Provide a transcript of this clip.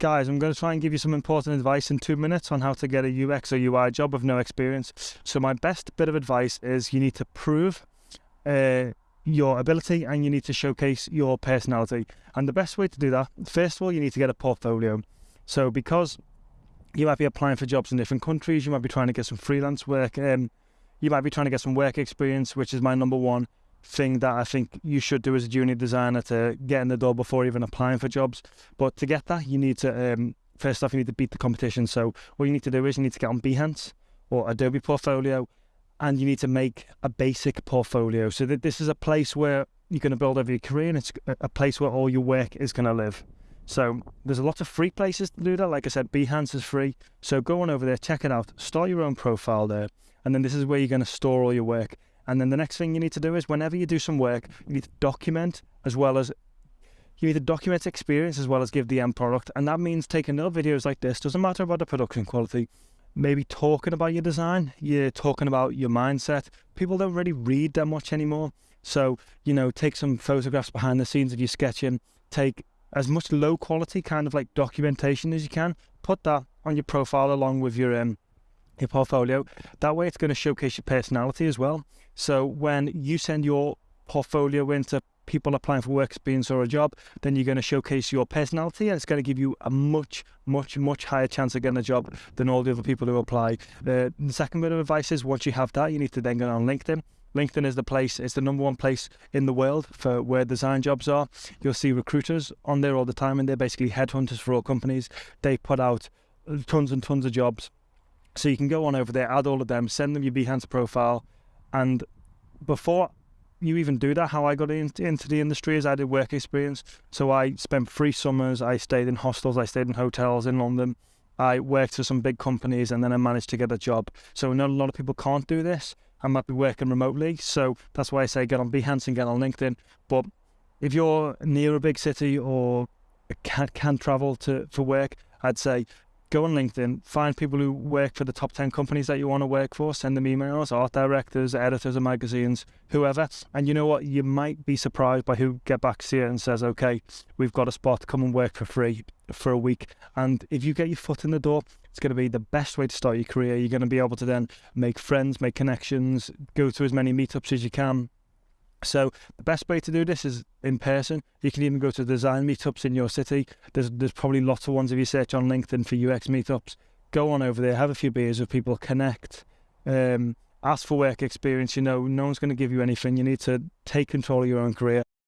guys, I'm going to try and give you some important advice in two minutes on how to get a UX or UI job with no experience. So, my best bit of advice is you need to prove uh, your ability and you need to showcase your personality. And the best way to do that, first of all, you need to get a portfolio. So, because you might be applying for jobs in different countries, you might be trying to get some freelance work, um, you might be trying to get some work experience, which is my number one thing that I think you should do as a junior designer to get in the door before even applying for jobs. But to get that, you need to um, first off you need to beat the competition. So what you need to do is you need to get on Behance or Adobe Portfolio, and you need to make a basic portfolio. So that this is a place where you're going to build over your career, and it's a place where all your work is going to live. So there's a lot of free places to do that. Like I said, Behance is free. So go on over there, check it out, start your own profile there, and then this is where you're going to store all your work. And then the next thing you need to do is whenever you do some work, you need to document as well as you need to document experience as well as give the end product. And that means taking little videos like this, doesn't matter about the production quality, maybe talking about your design, you're talking about your mindset. People don't really read that much anymore. So, you know, take some photographs behind the scenes of your sketching, take as much low quality kind of like documentation as you can, put that on your profile along with your um, your portfolio. That way, it's going to showcase your personality as well. So when you send your portfolio into people applying for work experience or a job, then you're going to showcase your personality and it's going to give you a much, much, much higher chance of getting a job than all the other people who apply. The second bit of advice is once you have that, you need to then go on LinkedIn. LinkedIn is the place, it's the number one place in the world for where design jobs are. You'll see recruiters on there all the time, and they're basically headhunters for all companies. They put out tons and tons of jobs so you can go on over there, add all of them, send them your Behance profile, and before you even do that, how I got into, into the industry is I did work experience. So I spent three summers. I stayed in hostels. I stayed in hotels in London. I worked for some big companies, and then I managed to get a job. So not a lot of people can't do this. I might be working remotely, so that's why I say get on Behance and get on LinkedIn. But if you're near a big city or can can travel to for work, I'd say go on LinkedIn, find people who work for the top 10 companies that you want to work for, send them emails, art directors, editors of magazines, whoever. And you know what? You might be surprised by who get back to you and says, okay, we've got a spot, come and work for free for a week. And if you get your foot in the door, it's going to be the best way to start your career. You're going to be able to then make friends, make connections, go to as many meetups as you can, So the best way to do this is in person. You can even go to design meetups in your city. There's there's probably lots of ones if you search on LinkedIn for UX meetups. Go on over there, have a few beers with people, connect. Um, ask for work experience. You know, no one's going to give you anything. You need to take control of your own career.